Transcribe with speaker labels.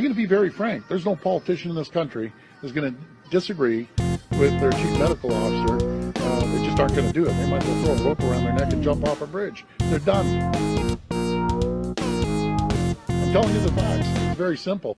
Speaker 1: I'm going to be very frank. There's no politician in this country that's going to disagree with their chief medical officer. Uh, they just aren't going to do it. They might as throw a rope around their neck and jump off a bridge. They're done. I'm telling you the facts. It's very simple.